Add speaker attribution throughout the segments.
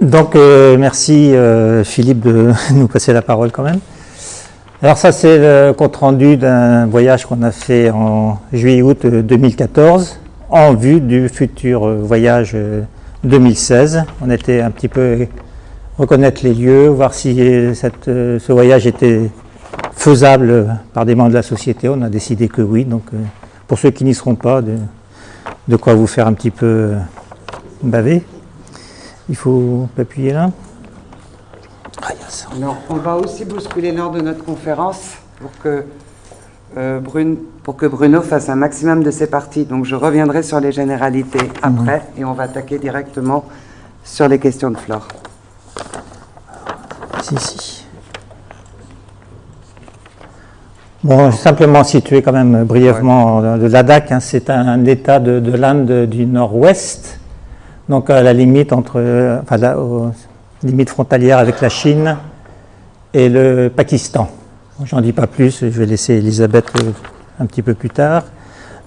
Speaker 1: Donc, euh, merci euh, Philippe de nous passer la parole quand même. Alors ça, c'est le compte-rendu d'un voyage qu'on a fait en juillet-août 2014 en vue du futur voyage 2016. On était un petit peu reconnaître les lieux, voir si ce voyage était faisable par des membres de la société. On a décidé que oui. Donc, pour ceux qui n'y seront pas, de quoi vous faire un petit peu baver. Il faut appuyer là.
Speaker 2: Ah, Alors, on va aussi bousculer l'heure de notre conférence pour que, euh, pour que Bruno fasse un maximum de ses parties. Donc, je reviendrai sur les généralités après et on va attaquer directement sur les questions de Flore.
Speaker 1: Si, si. Bon, simplement situer quand même brièvement le Ladakh, hein, c'est un, état de, l'Inde du nord-ouest, donc à la limite entre, enfin, la, limite frontalière avec la Chine et le Pakistan. J'en dis pas plus, je vais laisser Elisabeth euh, un petit peu plus tard.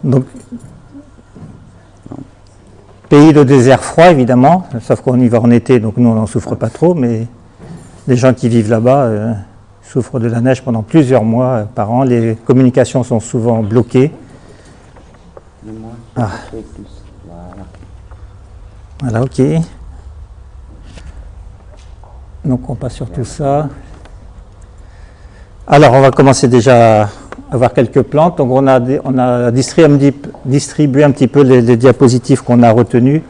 Speaker 1: Donc, pays de désert froid évidemment, sauf qu'on y va en été, donc nous on n'en souffre pas trop, mais les gens qui vivent là-bas. Euh, souffre de la neige pendant plusieurs mois par an. Les communications sont souvent bloquées. Ah. Voilà. ok. Donc on passe sur tout ça. Alors on va commencer déjà à voir quelques plantes. Donc on a, distribué, un petit peu les, diapositives qu'on a retenues,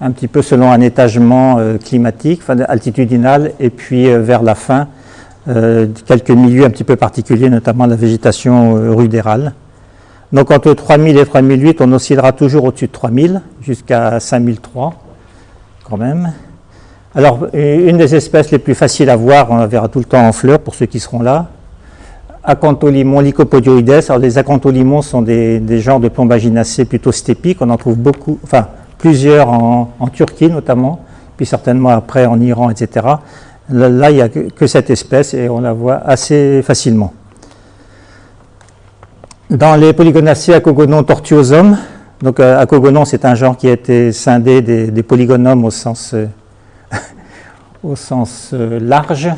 Speaker 1: un petit peu selon un étagement euh, climatique, altitudinal, et puis euh, vers la fin, euh, quelques milieux un petit peu particuliers, notamment la végétation rudérale. Donc entre 3000 et 3008, on oscillera toujours au-dessus de 3000, jusqu'à 5003 quand même. Alors, une des espèces les plus faciles à voir, on la verra tout le temps en fleurs pour ceux qui seront là, Acantholimon lycopodioides. Alors, les acantholimons sont des, genres de plombaginacées plutôt stépiques. On en trouve beaucoup, enfin, plusieurs en, Turquie notamment, puis certainement après en Iran, etc. Là, il n'y a que cette espèce et on la voit assez facilement. Dans les polygonacées Acogonon tortuosum, donc euh, Acogonon c'est un genre qui a été scindé des, polygonomes au sens, euh, euh, large.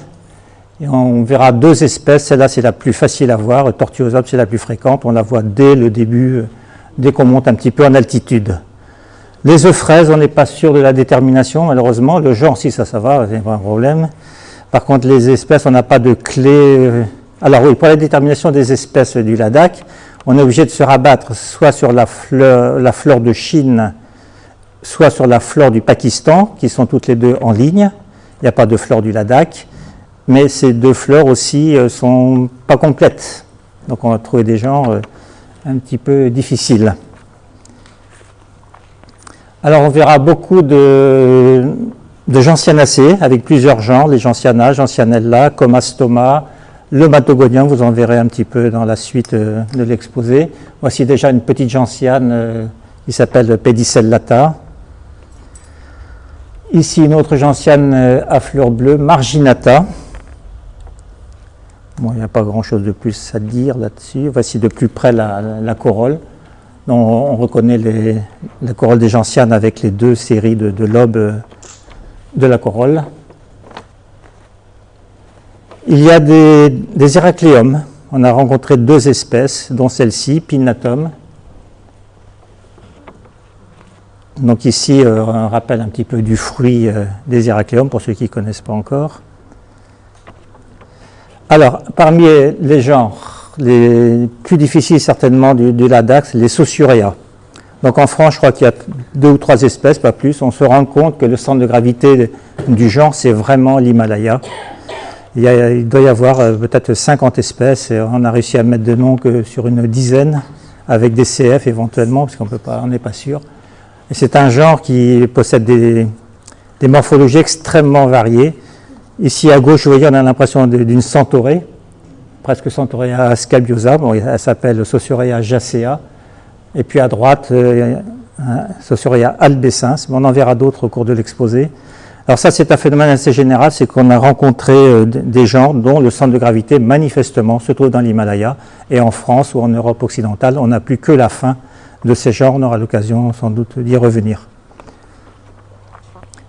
Speaker 1: On verra deux espèces, celle-là c'est la plus facile à voir, Tortuosum c'est la plus fréquente, on la voit dès le début, dès qu'on monte un petit peu en altitude. Les œufs fraises, on n'est pas sûr de la détermination, malheureusement. Le genre, si ça, ça va, c'est pas un problème. Par contre, les espèces, on n'a pas de clé. Alors oui, pour la détermination des espèces du Ladakh, on est obligé de se rabattre soit sur la fleur, flore de Chine, soit sur la flore du Pakistan, qui sont toutes les deux en ligne. Il n'y a pas de flore du Ladakh. Mais ces deux fleurs aussi ne euh, sont pas complètes. Donc on va trouver des genres euh, un petit peu difficiles. Alors on verra beaucoup de, de gentianacées avec plusieurs genres, les gentianas, gentianella, comastoma, le matogonium, vous en verrez un petit peu dans la suite euh, de l'exposé. Voici déjà une petite gentiane euh, qui s'appelle Pedicellata. Ici une autre gentiane euh, à fleurs bleues, Marginata. Bon, il n'y a pas grand chose de plus à dire là-dessus. Voici de plus près la corolle on reconnaît la corolle des gentianes avec les deux séries de, lobes de la corolle. Il y a des, des. On a rencontré deux espèces, dont celle-ci, Pinnatum. Donc ici, euh, un rappel un petit peu du fruit euh, des Héracléums, pour ceux qui ne connaissent pas encore. Alors, parmi les genres, les plus difficiles certainement du, du Ladakh, les Sausurea. Donc en France, je crois qu'il y a deux ou trois espèces, pas plus. On se rend compte que le centre de gravité du genre, c'est vraiment l'Himalaya. Il, doit y avoir euh, peut-être 50 espèces et on a réussi à mettre de noms que sur une dizaine, avec des CF éventuellement, parce qu'on n'est pas sûr. c'est un genre qui possède des, morphologies extrêmement variées. Ici à gauche, vous voyez, on a l'impression d'une centaurée presque Centaurea scabiosa, elle s'appelle Sausurea jacea, et puis à droite, euh, Sausurea albescens, on en verra d'autres au cours de l'exposé. Alors ça, c'est un phénomène assez général, c'est qu'on a rencontré euh, des gens dont le centre de gravité, manifestement, se trouve dans l'Himalaya, et en France ou en Europe occidentale, on n'a plus que la fin de ces genres, on aura l'occasion sans doute d'y revenir.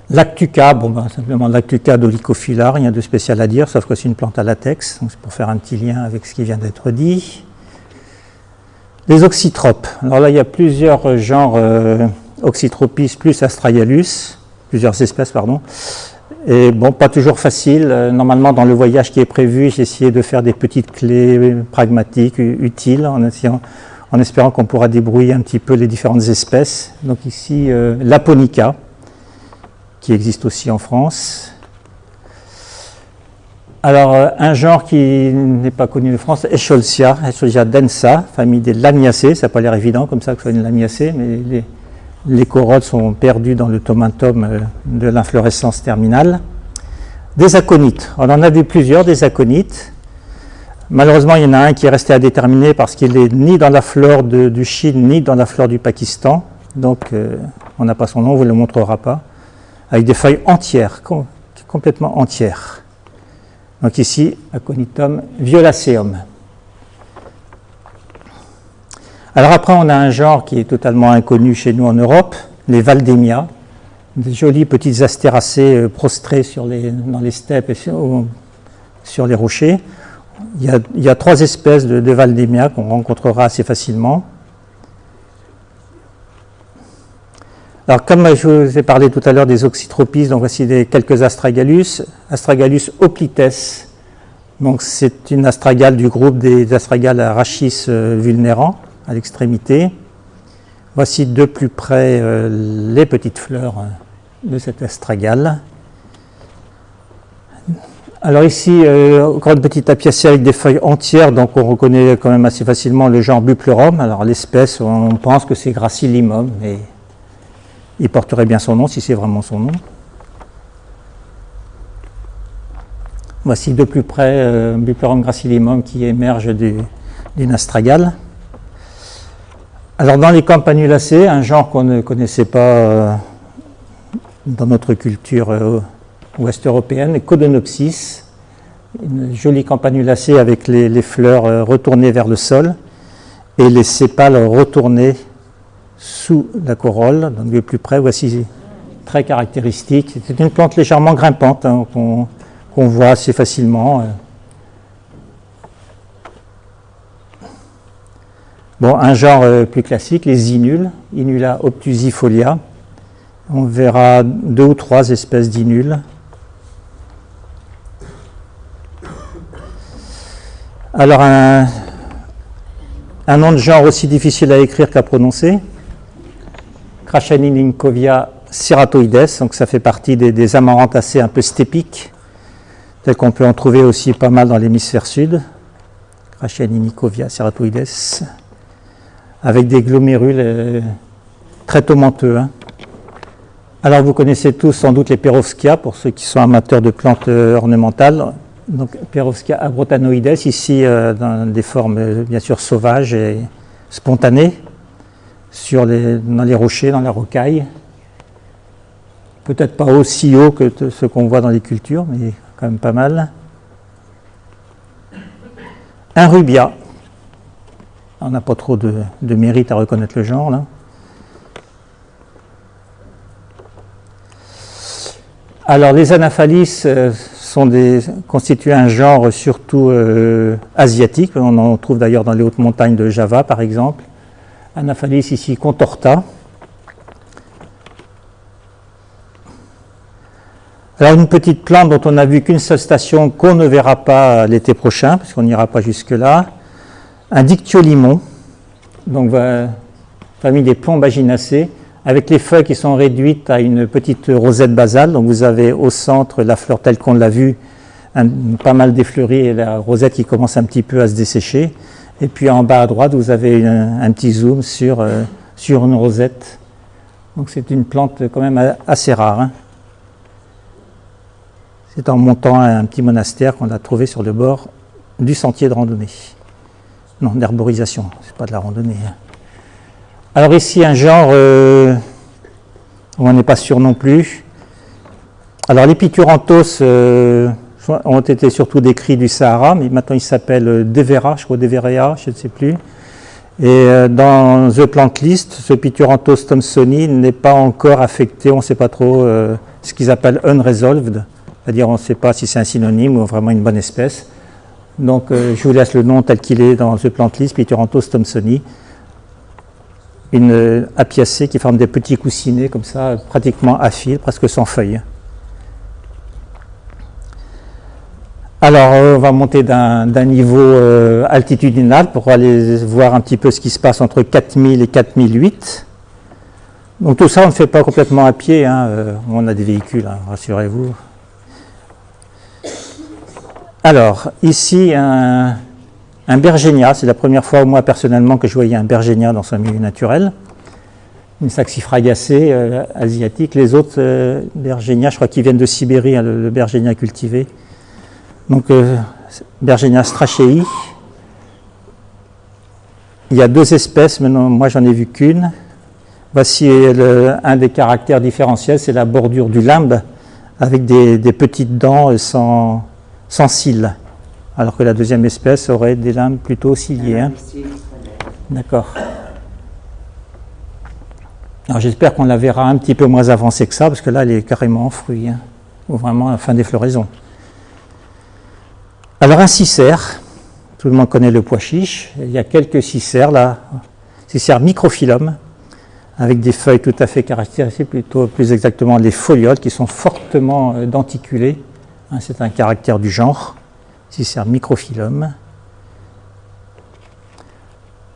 Speaker 1: Lactuca, bon, ben, simplement Lactuca dolichophylla, rien de spécial à dire, sauf que c'est une plante à latex, donc c'est pour faire un petit lien avec ce qui vient d'être dit. Les oxytropes. Alors là, il y a plusieurs genres euh, Oxytropis plus Astragalus, plusieurs espèces, pardon. Et bon, pas toujours facile. Euh, normalement, dans le voyage qui est prévu, j'ai essayé de faire des petites clés pragmatiques, utiles, en, espérant qu'on pourra débrouiller un petit peu les différentes espèces. Donc ici, euh, l'Aponica, qui existe aussi en France. Alors, euh, un genre qui n'est pas connu de France, Escholzia, Escholzia densa, famille des lamiacées. Ça n'a pas l'air évident comme ça que ce soit une lamiacée, mais les, les corolles sont perdues dans le tomatum euh, de l'inflorescence terminale. Des aconites. On en a vu plusieurs, des aconites. Malheureusement, il y en a un qui est resté à déterminer parce qu'il n'est ni dans la flore du Chine, ni dans la flore du Pakistan. Donc, euh, on n'a pas son nom, on ne vous le montrera pas avec des feuilles entières, complètement entières. Donc ici, Aconitum violaceum. Alors après, on a un genre qui est totalement inconnu chez nous en Europe, les Valdemia, des jolies petites astéracées euh, prostrées dans les steppes et sur, les rochers. Il y, a, trois espèces de, de qu'on rencontrera assez facilement. Alors, comme je vous ai parlé tout à l'heure des oxytropies, donc voici des, quelques astragalus. Astragalus oplites, donc c'est une astragale du groupe des astragales rachis euh, vulnérants à l'extrémité. Voici de plus près euh, les petites fleurs euh, de cette astragale. Alors ici, encore une petite apiacée avec des feuilles entières, donc on reconnaît quand même assez facilement le genre Buplerum. Alors l'espèce, on pense que c'est Gracillimum, mais il porterait bien son nom si c'est vraiment son nom. Voici de plus près euh, Buperum gracillimum qui émerge d'une astragale. Alors dans les campanulacées, un genre qu'on ne connaissait pas euh, dans notre culture euh, ouest européenne, Codonopsis, une jolie campanulacée avec les, fleurs retournées vers le sol et les sépales retournés sous la corolle, donc de plus près, voici très caractéristique. C'est une plante légèrement grimpante hein, qu'on voit assez facilement. Un genre euh, plus classique, les inules, Inula obtusifolia. On verra deux ou trois espèces d'inules. Alors, un, nom de genre aussi difficile à écrire qu'à prononcer, Crachanininkovia ceratoides, donc ça fait partie des, des amarantacées un peu stépiques, tel qu'on peut en trouver aussi pas mal dans l'hémisphère sud. Crachanininkovia ceratoides, avec des glomérules euh, très tomenteux. Hein. Alors vous connaissez tous sans doute les Perovskia, pour ceux qui sont amateurs de plantes euh, ornementales. Donc Perovskia abrotanoides, ici euh, dans des formes bien sûr sauvages et spontanées sur dans les rochers, dans la rocaille. Peut-être pas aussi haut que ce qu'on voit dans les cultures, mais quand même pas mal. Un rubia. On n'a pas trop de, mérite à reconnaître le genre. Alors les anaphalis euh, constituent un genre surtout euh, asiatique. On en trouve d'ailleurs dans les hautes montagnes de Java par exemple. Anaphalis ici contorta. Alors une petite plante dont on n'a vu qu'une seule station qu'on ne verra pas l'été prochain, parce qu'on n'ira pas jusque-là. Un dictiolimon, donc famille des plombaginaceae, avec les feuilles qui sont réduites à une petite rosette basale. Donc vous avez au centre la fleur telle qu'on l'a vue, pas mal défleurie et la rosette qui commence un petit peu à se dessécher. Et puis en bas à droite, vous avez un, petit zoom sur, euh, sur une rosette. Donc c'est une plante quand même assez rare. Hein. C'est en montant à un petit monastère qu'on a trouvé sur le bord du sentier de randonnée. Non, d'herborisation, c'est pas de la randonnée. Hein. Alors ici, un genre euh, on n'est pas sûr non plus. Alors l'épituranthos, euh, ont été surtout décrits du Sahara, mais maintenant il s'appelle euh, Devera, je crois Deverea, je ne sais plus. Et euh, dans The Plant List, ce Pituranthos thomsoni n'est pas encore affecté, on ne sait pas trop, euh, ce qu'ils appellent unresolved, c'est-à-dire on ne sait pas si c'est un synonyme ou vraiment une bonne espèce. Donc euh, je vous laisse le nom tel qu'il est dans The Plant List, Pituranthos thomsoni. Une euh, apiacée qui forme des petits coussinets comme ça, pratiquement à fil, presque sans feuilles. Alors, euh, on va monter d'un niveau altitudinal pour aller voir un petit peu ce qui se passe entre 4000 et 4008. Donc tout ça, on ne fait pas complètement à pied, hein, on a des véhicules, hein, rassurez-vous. Alors, ici, un, bergénia, c'est la première fois, moi personnellement, que je voyais un bergénia dans son milieu naturel. Une saxifragacée asiatique. Les autres bergénias, je crois qu'ils viennent de Sibérie, hein, le, bergénia cultivé. Donc, euh, Bergenia strachei. Il y a deux espèces, mais moi j'en ai vu qu'une. Voici un des caractères différentiels, c'est la bordure du limbe avec des, petites dents sans, sans, cils, alors que la deuxième espèce aurait des limbes plutôt ciliées. Hein. D'accord. Alors j'espère qu'on la verra un petit peu moins avancée que ça, parce que là elle est carrément en fruit, hein, ou vraiment à la fin des floraisons. Alors un cicère, tout le monde connaît le pois chiche, il y a quelques cicères là, cicères microphyllum, avec des feuilles tout à fait caractérisées, plutôt plus exactement les folioles qui sont fortement euh, denticulées, c'est un caractère du genre, cicère microphyllum.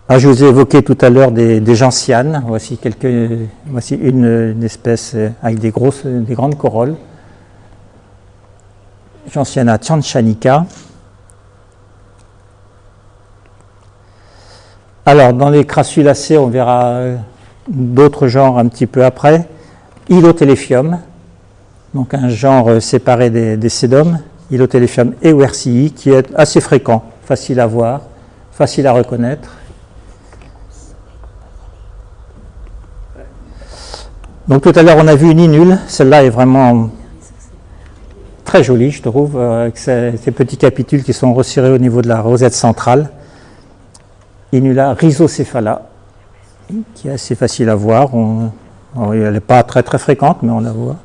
Speaker 1: Ah, je vous ai évoqué tout à l'heure des, gentianes, voici, quelques, voici une, espèce euh, avec des, grosses, des grandes corolles, Gentiana tianchanica. Alors, dans les crassulacées, on verra euh, d'autres genres un petit peu après. Ilotéléphium, donc un genre euh, séparé des, des sédomes, Ilotéléphium ewersii, qui est assez fréquent, facile à voir, facile à reconnaître. Donc tout à l'heure, on a vu une inule. Celle-là est vraiment très jolie, je trouve, euh, avec ces, petits capitules qui sont resserrés au niveau de la rosette centrale. Inula rhizocephala, qui est assez facile à voir. elle n'est pas très très fréquente, mais on la voit.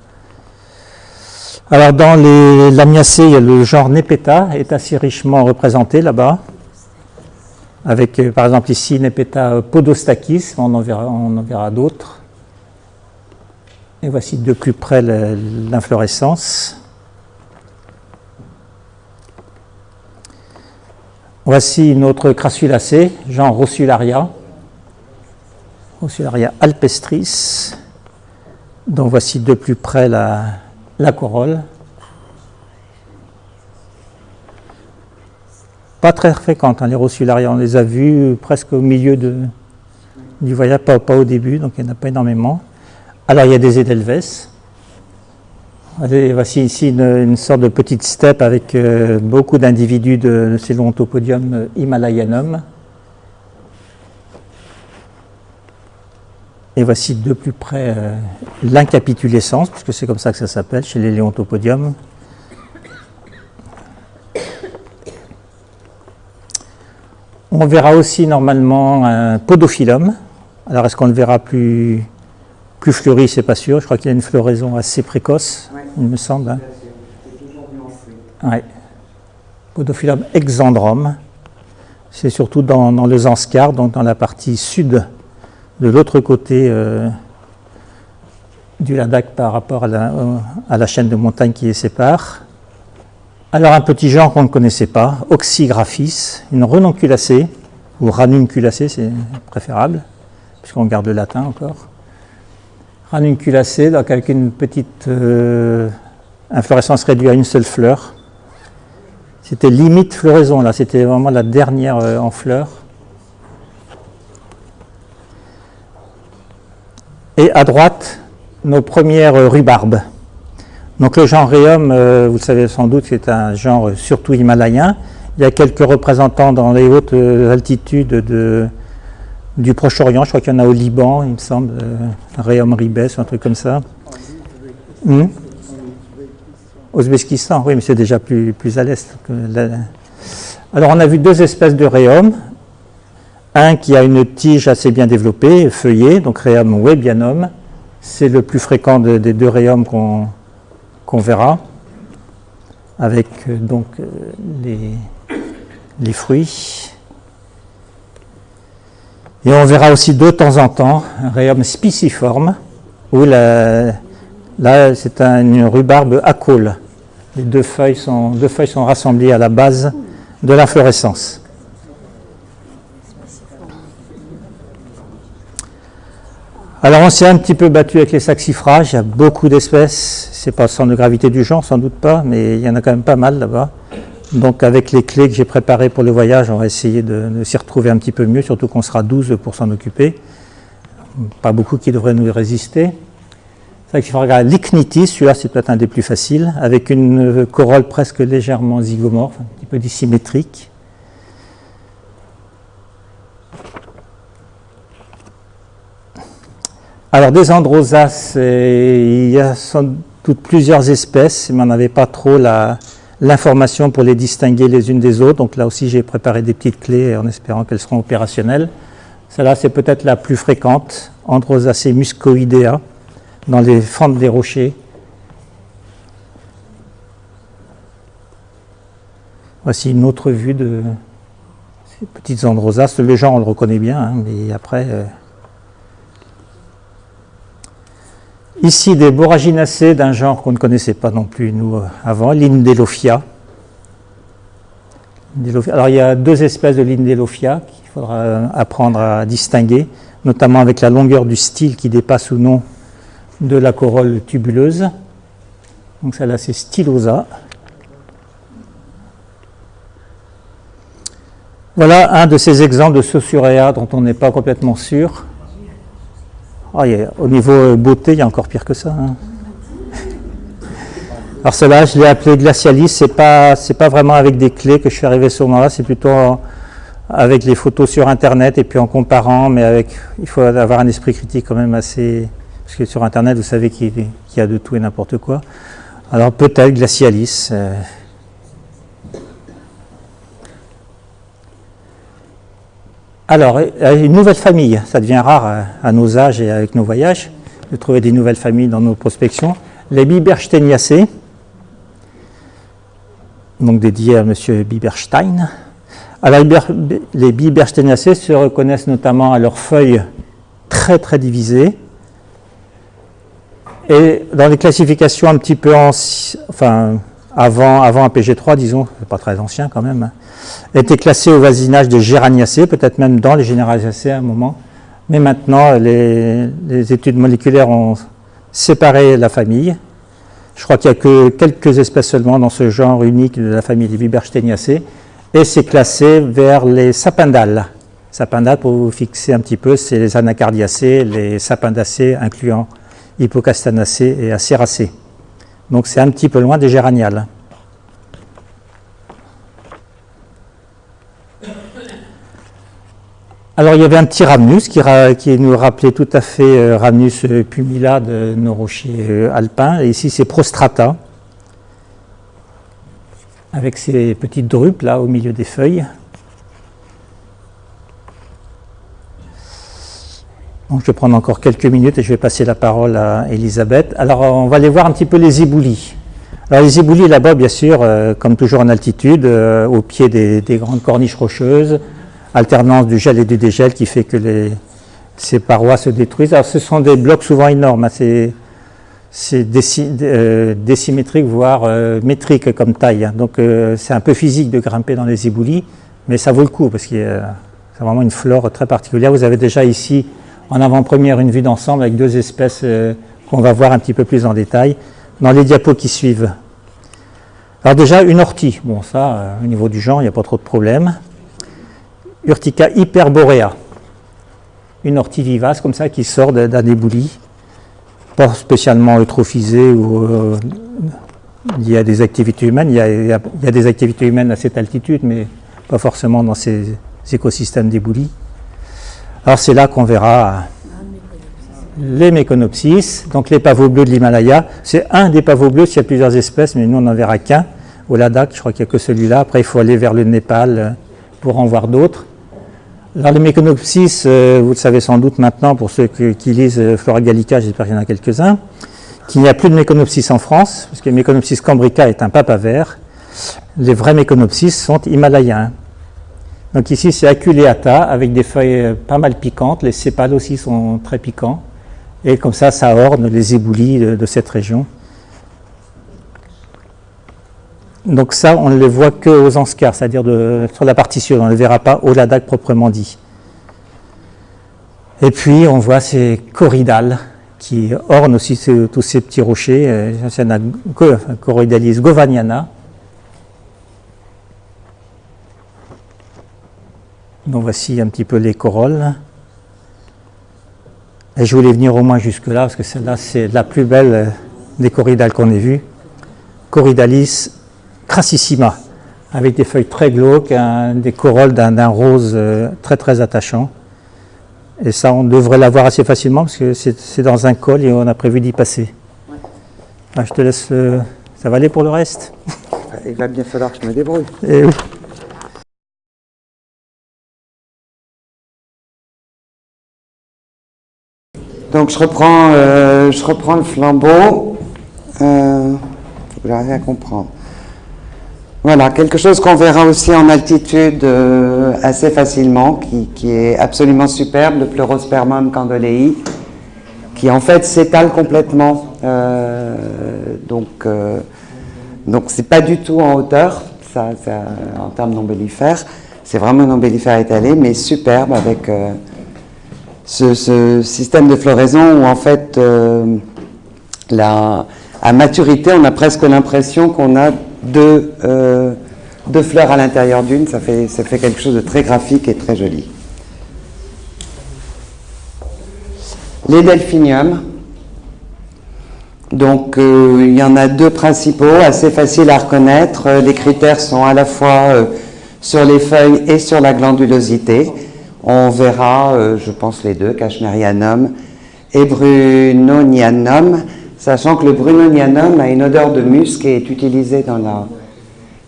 Speaker 1: Alors dans les lamiacées, le genre Nepeta est assez richement représenté là-bas, avec euh, par exemple ici Nepeta podostakis, on en verra, d'autres. Et voici de plus près l'inflorescence. Voici une autre crassulacée, genre Rossularia, Rossularia alpestris, dont voici de plus près la, corolle. Pas très fréquente, hein, les Rossularia, on les a vus presque au milieu de, du voyage, pas, au début, donc il n'y en a pas énormément. Alors il y a des Edelweiss, voici ici une, sorte de petite steppe avec euh, beaucoup d'individus de, de euh, himalayanum. Et voici de plus près euh, l'incapitulescence, puisque c'est comme ça que ça s'appelle chez les léontopodiums. On verra aussi normalement un podophyllum. Alors est-ce qu'on le verra plus, plus fleuri, c'est pas sûr. Je crois qu'il y a une floraison assez précoce, il me semble. Hein. Ouais. Podophyllum exandrum. C'est surtout dans, dans, le Zanskar, donc dans la partie sud, de l'autre côté euh, du Ladakh par rapport à la, euh, à la, chaîne de montagnes qui les sépare. Alors un petit genre qu'on ne connaissait pas, Oxygraphis, une renonculacée, ou ranunculacée, c'est préférable, puisqu'on garde le latin encore ranunculacée, donc avec une petite euh, inflorescence réduite à une seule fleur. C'était limite floraison, là, c'était vraiment la dernière en fleurs. Et à droite, nos premières euh, rhubarbes. Donc le genre Rhéum, vous le savez sans doute, c'est un genre surtout himalayen. Il y a quelques représentants dans les hautes altitudes de, du Proche-Orient, je crois qu'il y en a au Liban, il me semble, euh, Réum Ribes, un truc comme ça. Hmm? Ouzbékistan, oui, mais c'est déjà plus, plus à l'est. Alors on a vu deux espèces de Réum. Un qui a une tige assez bien développée, feuillée, donc Réum webianum. C'est le plus fréquent des deux Réums qu'on verra, avec donc les, les fruits. Et on verra aussi de temps en temps un rhéum spiciforme, où là c'est une rhubarbe à col. Les deux feuilles, sont, deux feuilles sont rassemblées à la base de l'inflorescence. Alors on s'est un petit peu battu avec les saxifrages, il y a beaucoup d'espèces, c'est pas le centre de gravité du genre, sans doute pas, mais il y en a quand même pas mal là-bas. Donc avec les clés que j'ai préparées pour le voyage, on va essayer de, s'y retrouver un petit peu mieux, surtout qu'on sera 12 pour s'en occuper. Pas beaucoup qui devraient nous résister. C'est vrai qu'il faut regarder l'icnitis, celui-là c'est peut-être un des plus faciles, avec une corolle presque légèrement zygomorphe, un petit peu dissymétrique. Alors des androsas, il y a sans doute plusieurs espèces, mais on n'avait pas trop l'information pour les distinguer les unes des autres. Donc là aussi j'ai préparé des petites clés en espérant qu'elles seront opérationnelles. Celle-là c'est peut-être la plus fréquente, Androsacea muscoidea, dans les fentes des rochers. Voici une autre vue de ces petites androsas. Le genre on le reconnaît bien, hein, mais après... Euh, Ici, des boraginacées d'un genre qu'on ne connaissait pas non plus, nous, euh, avant, l'Indelophia. Alors, il y a deux espèces de l'Indelophia qu'il faudra euh, apprendre à distinguer, notamment avec la longueur du style qui dépasse ou non de la corolle tubuleuse. Donc, celle-là, c'est Stylosa. Voilà un de ces exemples de Sausurea dont on n'est pas complètement sûr. Ah, au niveau euh, beauté, il y a encore pire que ça. Hein. Alors cela, je l'ai appelé glacialis. C'est pas, c'est pas vraiment avec des clés que je suis arrivé sur moi. C'est plutôt avec les photos sur Internet et puis en comparant. Mais avec, il faut avoir un esprit critique quand même assez. Parce que sur Internet, vous savez qu'il, y a de tout et n'importe quoi. Alors peut-être glacialis. Euh, Alors, une nouvelle famille, ça devient rare à nos âges et avec nos voyages de trouver des nouvelles familles dans nos prospections. Les Bibersteniacées, donc dédiées à M. Biberstein. Alors, les Bibersteniacées se reconnaissent notamment à leurs feuilles très très divisées. Et dans les classifications un petit peu enfin, avant, avant un PG3, disons, pas très ancien quand même, hein, était classé au voisinage de Géraniacées, peut-être même dans les Généraliacées à un moment. Mais maintenant, les, études moléculaires ont séparé la famille. Je crois qu'il n'y a que quelques espèces seulement dans ce genre unique de la famille des Vibersteniacées. Et c'est classé vers les sapindales. Sapindales, pour vous fixer un petit peu, c'est les anacardiacées, les sapindacées, incluant hippocastanacées et acéracées. Donc c'est un petit peu loin des géraniales. Alors il y avait un petit Ramnus qui, nous rappelait tout à fait euh, Ramnus pumila de nos rochers euh, alpins. Et ici c'est Prostrata, avec ses petites drupes là au milieu des feuilles. Donc je vais prendre encore quelques minutes et je vais passer la parole à Elisabeth. Alors on va aller voir un petit peu les éboulis. Alors les éboulis là-bas, bien sûr, euh, comme toujours en altitude, au pied des, grandes corniches rocheuses, alternance du gel et du dégel qui fait que ces parois se détruisent. Ce sont des blocs souvent énormes, hein. c'est euh, voire euh, métrique comme taille. Hein. Donc euh, c'est un peu physique de grimper dans les éboulis, mais ça vaut le coup parce que c'est vraiment une flore très particulière. Vous avez déjà ici en avant-première une vue d'ensemble avec deux espèces qu'on va voir un petit peu plus en détail dans les diapos qui suivent. Alors déjà une ortie, bon ça au niveau du genre il n'y a pas trop de problème. Urtica hyperborea, une ortie vivace comme ça qui sort d'un ébouli, pas spécialement eutrophisée ou euh, il y a des activités humaines, il y, a, des activités humaines à cette altitude, mais pas forcément dans ces écosystèmes d'éboulis. Alors c'est là qu'on verra les méconopsis, donc les pavots bleus de l'Himalaya. C'est un des pavots bleus, il y a plusieurs espèces, mais nous on n'en verra qu'un. Au Ladakh, je crois qu'il n'y a que celui-là. Après, il faut aller vers le Népal euh, pour en voir d'autres. Alors les méconopsis, vous le savez sans doute maintenant pour ceux qui lisent euh, Flora Gallica, j'espère qu'il y en a quelques-uns. qu'il n'y a plus de Méconopsis en France, parce que Méconopsis cambrica est un papa vert. Les vrais Méconopsis sont himalayens. Donc ici, c'est aculeata avec des feuilles euh, pas mal piquantes. Les sépales aussi sont très piquants. Et comme ça, ça orne les éboulis de, cette région. Donc ça, on ne les voit que aux Anscars, c'est-à-dire sur la partie sud. On ne les verra pas au Ladakh proprement dit. Et puis, on voit ces corridales qui ornent aussi tous ces petits rochers. C'est la Corridalis govaniana, Donc voici un petit peu les corolles. Et je voulais venir au moins jusque-là, parce que celle-là, c'est la plus belle euh, des corridales qu'on ait vues. Corridalis crassissima, avec des feuilles très glauques, des corolles d'un rose euh, très très attachant. Et ça, on devrait l'avoir assez facilement, parce que c'est dans un col et on a prévu d'y passer. Ah, je te laisse... Euh, ça va aller pour le reste?
Speaker 2: Il va bien falloir que je me débrouille. Eh Donc je reprends, euh, je reprends le flambeau. Euh, faut rien comprendre. Voilà, quelque chose qu'on verra aussi en altitude euh, assez facilement, qui, est absolument superbe, le Pleurospermum candolei, qui en fait s'étale complètement. Euh, donc, donc c'est pas du tout en hauteur, ça, en termes d'ombellifère. C'est vraiment un ombellifère étalé, mais superbe avec ce, système de floraison où en fait, euh, à maturité, on a presque l'impression qu'on a deux, euh, deux, fleurs à l'intérieur d'une. Ça fait, ça fait quelque chose de très graphique et très joli. Les delphiniums. Donc, euh, il y en a deux principaux, assez faciles à reconnaître. Les critères sont à la fois sur les feuilles et sur la glandulosité. On verra, euh, je pense, les deux, Cashmerianum et Brunonianum, sachant que le Brunonianum a une odeur de musc et est utilisé dans la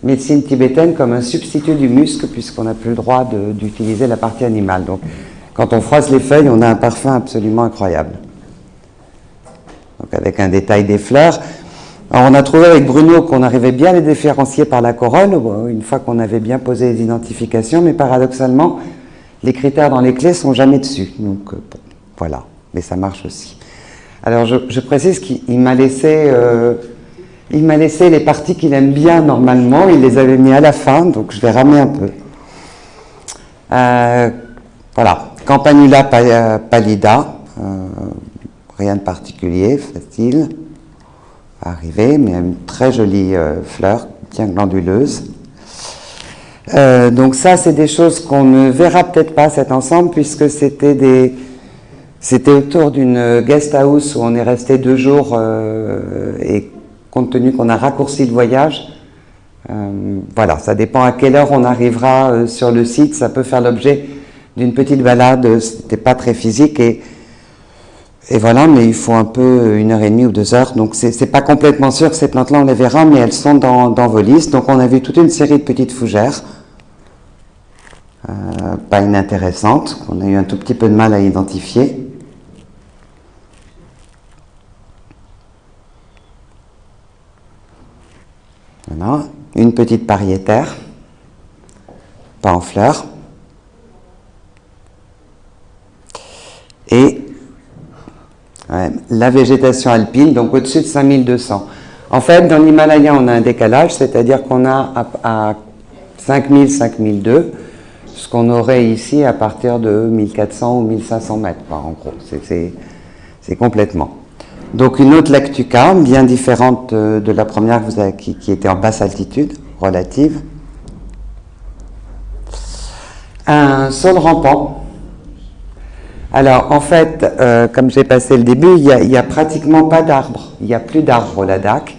Speaker 2: médecine tibétaine comme un substitut du musc, puisqu'on n'a plus le droit d'utiliser la partie animale. Donc, quand on froisse les feuilles, on a un parfum absolument incroyable. Donc, avec un détail des fleurs. Alors, on a trouvé avec Bruno qu'on arrivait bien à les différencier par la corolle, une fois qu'on avait bien posé les identifications, mais paradoxalement, les critères dans les clés sont jamais dessus. Donc, euh, voilà. Mais ça marche aussi. Alors, je, précise qu'il m'a laissé, euh, il m'a laissé les parties qu'il aime bien normalement. Il les avait mis à la fin, donc je vais ramener un peu. Euh, voilà. Campanula pallida. rien de particulier, facile à arriver, mais une très jolie fleur, bien glanduleuse. Euh, donc ça, c'est des choses qu'on ne verra peut-être pas cet ensemble, puisque c'était autour d'une guest house où on est resté deux jours euh, et compte tenu qu'on a raccourci le voyage, euh, voilà, ça dépend à quelle heure on arrivera sur le site, ça peut faire l'objet d'une petite balade, c'était pas très physique et, et voilà, mais il faut un peu une heure et demie ou deux heures, donc c'est pas complètement sûr que ces plantes-là on les verra, mais elles sont dans, dans vos listes, donc on a vu toute une série de petites fougères, euh, pas inintéressante, qu'on a eu un tout petit peu de mal à identifier. Une petite pariétaire, pas en fleurs. Et la végétation alpine, donc au-dessus de 5200. En fait, dans l'Himalaya, on a un décalage, c'est-à-dire qu'on a à, à 5000, 5002, ce qu'on aurait ici à partir de 1400 ou 1500 mètres, en gros. C'est complètement. Donc une autre lactuca, bien différente de la première qui, était en basse altitude relative. Un sol rampant. Alors en fait, euh, comme j'ai passé le début, il n'y a, pratiquement pas d'arbres. Il n'y a plus d'arbres au Ladakh.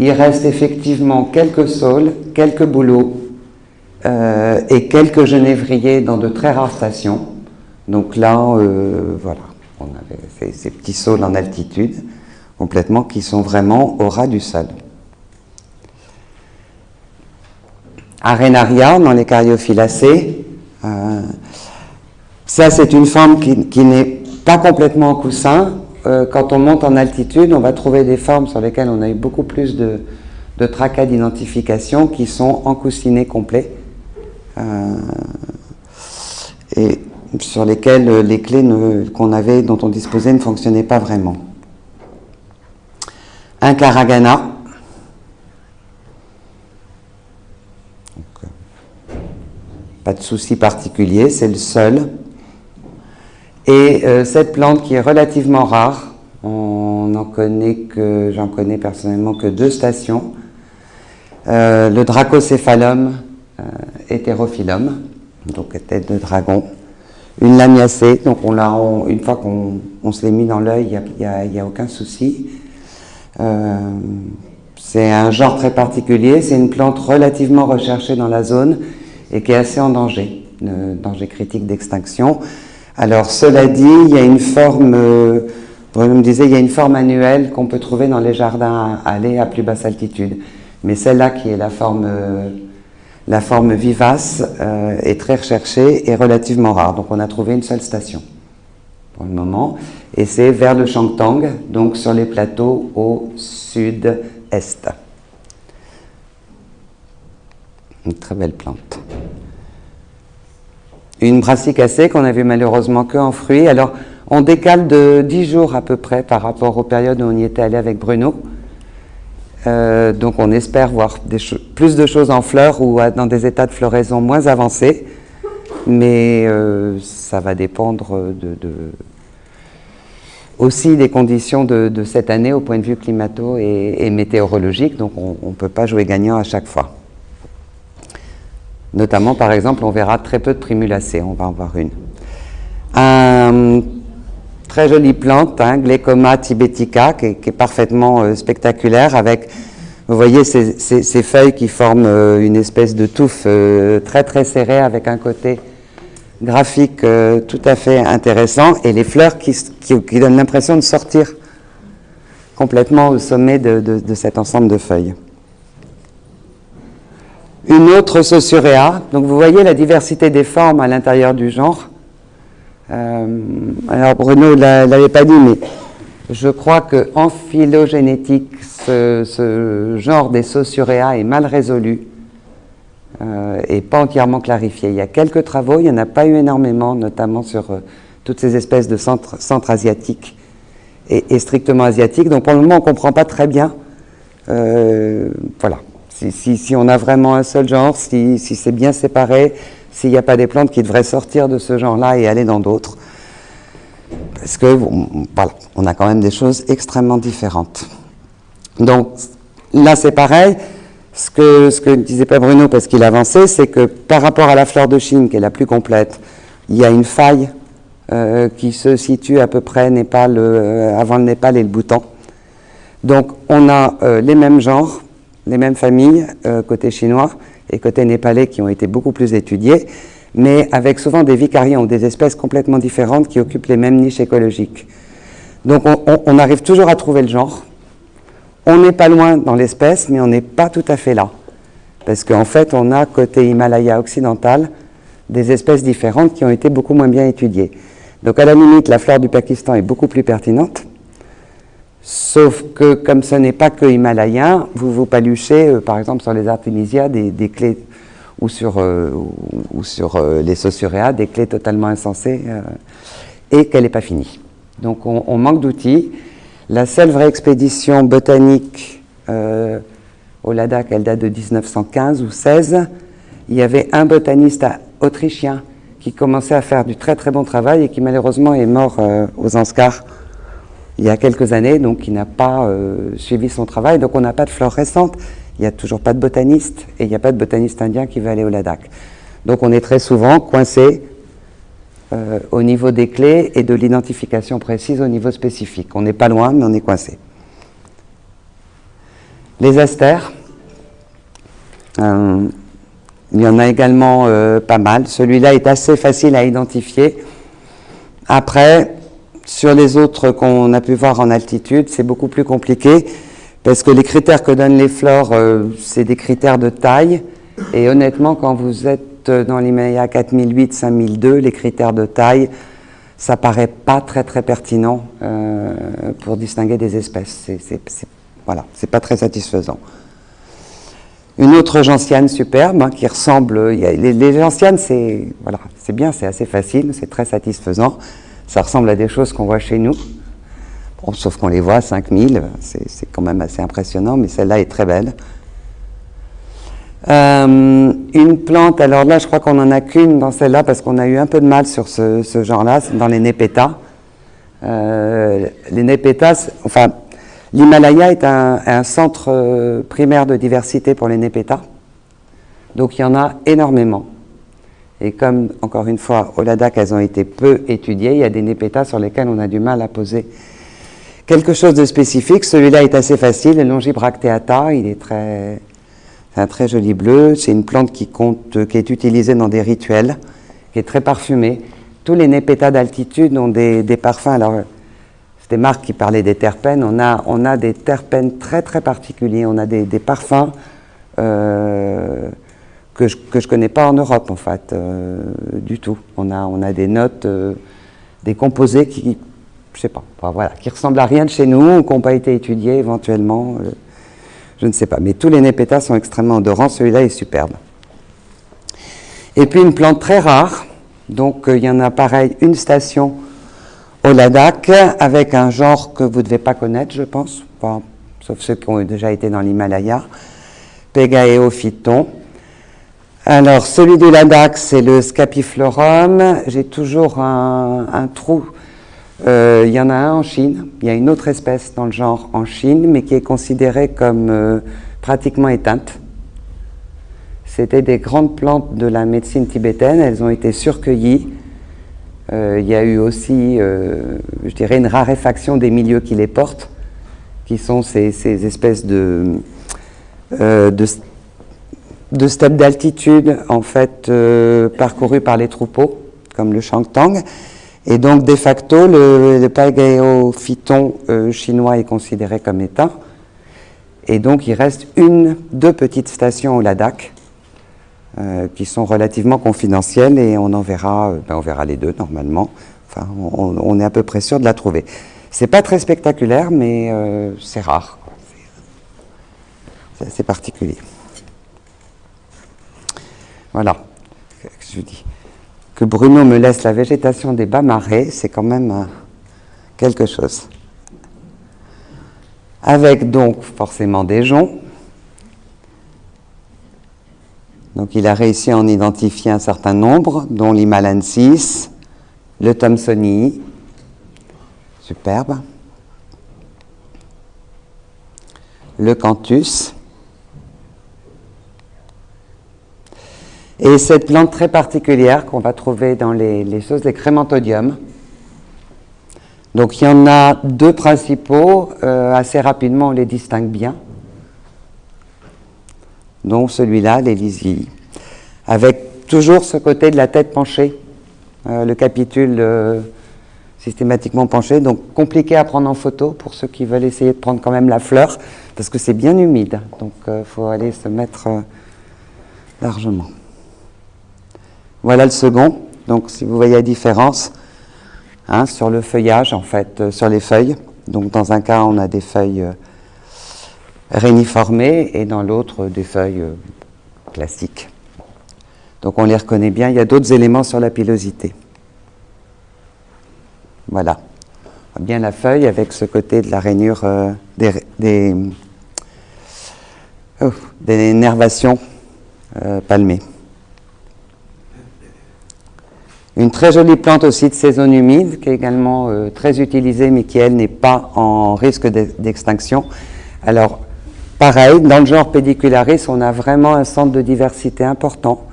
Speaker 2: Il reste effectivement quelques saules, quelques bouleaux euh, et quelques genévriers dans de très rares stations. Donc là, euh, voilà, on avait ces, petits saules en altitude, complètement, qui sont vraiment au ras du sol. Arenaria, dans les cariophyllacées, euh, ça c'est une forme qui, n'est pas complètement en coussin, euh, quand on monte en altitude, on va trouver des formes sur lesquelles on a eu beaucoup plus de, tracas d'identification qui sont encoussinés complets euh, et sur lesquels les clés qu'on avait, dont on disposait, ne fonctionnaient pas vraiment. Un Karagana. pas de souci particulier, c'est le seul. Et euh, cette plante qui est relativement rare, on connaît que, j'en connais personnellement que deux stations, euh, le Dracocéphalum euh, hétérophyllum, donc tête de dragon, une lamiacée, donc on l'a, une fois qu'on se l'est mis dans l'œil, il n'y a, a, aucun souci. c'est un genre très particulier, c'est une plante relativement recherchée dans la zone et qui est assez en danger, danger critique d'extinction. Alors, cela dit, il y a une forme, euh, me disait, il y a une forme annuelle qu'on peut trouver dans les jardins allés à plus basse altitude. Mais celle-là, qui est la forme, euh, la forme vivace, euh, est très recherchée et relativement rare. Donc, on a trouvé une seule station pour le moment. Et c'est vers le Changtang, donc sur les plateaux au sud-est. Une très belle plante une brassicacée qu'on avait malheureusement que en fruits. Alors, on décale de 10 jours à peu près par rapport aux périodes où on y était allé avec Bruno. Euh, donc on espère voir plus de choses en fleurs ou dans des états de floraison moins avancés. Mais euh, ça va dépendre aussi des conditions de, cette année au point de vue climato et météorologique. Donc on ne peut pas jouer gagnant à chaque fois. Notamment, par exemple, on verra très peu de primulacées, on va en voir une. Un, très jolie plante, hein, Glecoma tibetica, qui est, parfaitement euh, spectaculaire, avec, vous voyez, ces, feuilles qui forment euh, une espèce de touffe euh, très très serrée, avec un côté graphique tout à fait intéressant, et les fleurs qui, donnent l'impression de sortir complètement au sommet de cet ensemble de feuilles une autre Sausurea. Donc vous voyez la diversité des formes à l'intérieur du genre. Euh, alors Bruno ne l'avait pas dit, mais je crois qu'en phylogénétique, ce, genre des Sausurea est mal résolu euh, et pas entièrement clarifié. Il y a quelques travaux, il n'y en a pas eu énormément, notamment sur euh, toutes ces espèces de centres centre asiatiques et, strictement asiatiques. Donc pour le moment, on ne comprend pas très bien. voilà. Si, on a vraiment un seul genre, si, c'est bien séparé, s'il n'y a pas des plantes qui devraient sortir de ce genre-là et aller dans d'autres. Parce que, voilà, on a quand même des choses extrêmement différentes. Donc, là, c'est pareil. Ce que, ce que disait pas Bruno, parce qu'il avançait, c'est que par rapport à la fleur de Chine, qui est la plus complète, il y a une faille euh, qui se situe à peu près Népal, euh, avant le Népal et le Bhoutan. Donc, on a euh, les mêmes genres, les mêmes familles côté chinois et côté népalais qui ont été beaucoup plus étudiées, mais avec souvent des vicariants ou des espèces complètement différentes qui occupent les mêmes niches écologiques. Donc on, arrive toujours à trouver le genre. On n'est pas loin dans l'espèce, mais on n'est pas tout à fait là. Parce qu'en fait, on a côté Himalaya occidental des espèces différentes qui ont été beaucoup moins bien étudiées. Donc à la limite, la flore du Pakistan est beaucoup plus pertinente, Sauf que comme ce n'est pas que himalayen, vous vous paluchez, euh, par exemple sur les artémisia, des, clés, ou sur, euh, ou, sur euh, les sausuréas, des clés totalement insensées, et qu'elle n'est pas finie. Donc on, manque d'outils. La seule vraie expédition botanique au Ladakh, elle date de 1915 ou 16. Il y avait un botaniste autrichien qui commençait à faire du très très bon travail et qui malheureusement est mort aux Anscars il y a quelques années, donc qui n'a pas euh, suivi son travail. Donc on n'a pas de flore récente, il n'y a toujours pas de botaniste, et il n'y a pas de botaniste indien qui veut aller au Ladakh. Donc on est très souvent coincé euh, au niveau des clés et de l'identification précise au niveau spécifique. On n'est pas loin, mais on est coincé. Les astères, euh, il y en a également pas mal. Celui-là est assez facile à identifier. Après, sur les autres qu'on a pu voir en altitude, c'est beaucoup plus compliqué parce que les critères que donnent les flores, euh, c'est des critères de taille. Et honnêtement, quand vous êtes dans l'Himalaya 4008, 5002, les critères de taille, ça paraît pas très très pertinent pour distinguer des espèces. Voilà, c'est pas très satisfaisant. Une autre gentiane superbe hein, qui ressemble. les, gentianes, c'est c'est bien, c'est assez facile, c'est très satisfaisant. Ça ressemble à des choses qu'on voit chez nous. sauf qu'on les voit à 5000, c'est quand même assez impressionnant, mais celle-là est très belle. Euh, une plante, alors là, je crois qu'on n'en a qu'une dans celle-là parce qu'on a eu un peu de mal sur ce, genre-là, dans les népétas. Euh, les népétas, enfin, l'Himalaya est un, centre euh, primaire de diversité pour les népétas. Donc il y en a énormément. Et comme, encore une fois, au Ladakh, elles ont été peu étudiées, il y a des népétas sur lesquels on a du mal à poser quelque chose de spécifique. Celui-là est assez facile, le Longibracteata, il est très, c'est un très joli bleu. C'est une plante qui, compte, qui est utilisée dans des rituels, qui est très parfumée. Tous les népétas d'altitude ont des, parfums. Alors, c'était Marc qui parlait des terpènes. On a, on a des terpènes très très particuliers. On a des, parfums euh, que je ne connais pas en Europe, en fait, euh, du tout. On a, on a des notes, euh, des composés qui, je sais pas, voilà, qui ressemblent à rien de chez nous, ou qui n'ont pas été étudiés éventuellement je ne sais pas. Mais tous les népétas sont extrêmement odorants, celui-là est superbe. Et puis une plante très rare, donc euh, il y en a pareil une station au Ladakh avec un genre que vous ne devez pas connaître, je pense, sauf ceux qui ont déjà été dans l'Himalaya, Pegaeophyton. Alors celui du Ladakh, c'est le Scapiflorum. J'ai toujours un trou euh, il y en a un en Chine, il y a une autre espèce dans le genre en Chine, mais qui est considérée comme euh, pratiquement éteinte. C'était des grandes plantes de la médecine tibétaine, elles ont été surcueillies. Euh, il y a eu aussi, je dirais, une raréfaction des milieux qui les portent, qui sont ces, espèces de, de, de steppes d'altitude, en fait, parcourues par les troupeaux, comme le Shangtang. Et donc, de facto, le, le euh, chinois est considéré comme éteint. Et donc, il reste une, deux petites stations au Ladakh euh, qui sont relativement confidentielles et on en verra, euh, ben, on verra les deux normalement. Enfin, on, est à peu près sûr de la trouver. C'est pas très spectaculaire, mais c'est rare. C'est particulier. Voilà. Que dis? Que Bruno me laisse la végétation des bas marais, c'est quand même euh, quelque chose. Avec donc forcément des joncs. Donc il a réussi à en identifier un certain nombre, dont l'Himalansis, le Thomsonii, superbe, le Canthus, Et cette plante très particulière qu'on va trouver dans les, choses, les crémentodiums. Donc il y en a deux principaux, euh, assez rapidement on les distingue bien. Donc celui-là, l'Élysie, avec toujours ce côté de la tête penchée, euh, le capitule euh, systématiquement penché, donc compliqué à prendre en photo pour ceux qui veulent essayer de prendre quand même la fleur, parce que c'est bien humide, donc il faut aller se mettre largement. Voilà le second. Donc, si vous voyez la différence hein, sur le feuillage, en fait, euh, sur les feuilles. Donc, dans un cas, on a des feuilles euh, réuniformées et dans l'autre, des feuilles euh, classiques. Donc, on les reconnaît bien. Il y a d'autres éléments sur la pilosité. Voilà. On voit bien la feuille avec ce côté de la rainure oh, des nervations palmées. Une très jolie plante aussi de saison humide, qui est également euh, très utilisée, mais qui, elle, n'est pas en risque d'extinction. Alors, pareil, dans le genre Pedicularis, on a vraiment un centre de diversité important.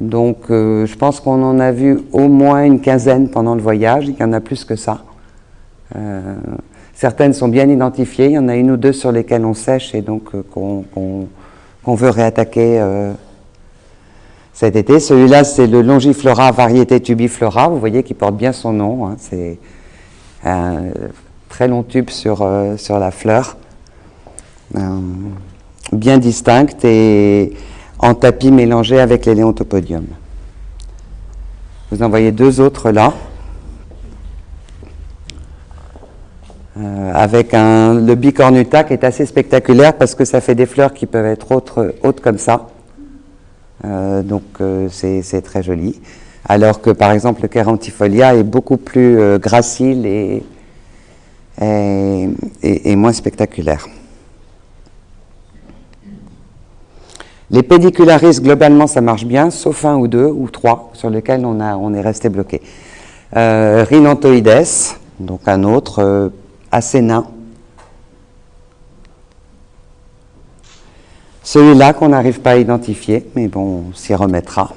Speaker 2: Donc, euh, je pense qu'on en a vu au moins une quinzaine pendant le voyage. Il y en a plus que ça. Euh, certaines sont bien identifiées. Il y en a une ou deux sur lesquelles on sèche et donc qu'on veut réattaquer cet été. Celui-là, c'est le Longiflora variété tubiflora, vous voyez qu'il porte bien son nom. Hein. C'est un très long tube sur, euh, la fleur, euh, bien distincte et en tapis mélangé avec les léontopodium. Vous en voyez deux autres là. euh, avec un, le bicornuta qui est assez spectaculaire parce que ça fait des fleurs qui peuvent être hautes, comme ça. Euh, donc euh, c'est très joli. Alors que par exemple le Kerantifolia est beaucoup plus gracile et, moins spectaculaire. Les pédicularis, globalement, ça marche bien, sauf un ou deux ou trois sur lesquels on, a, on est resté bloqué. Euh, Rhinanthoides, donc un autre, assez nain. Celui-là qu'on n'arrive pas à identifier, mais bon, on s'y remettra.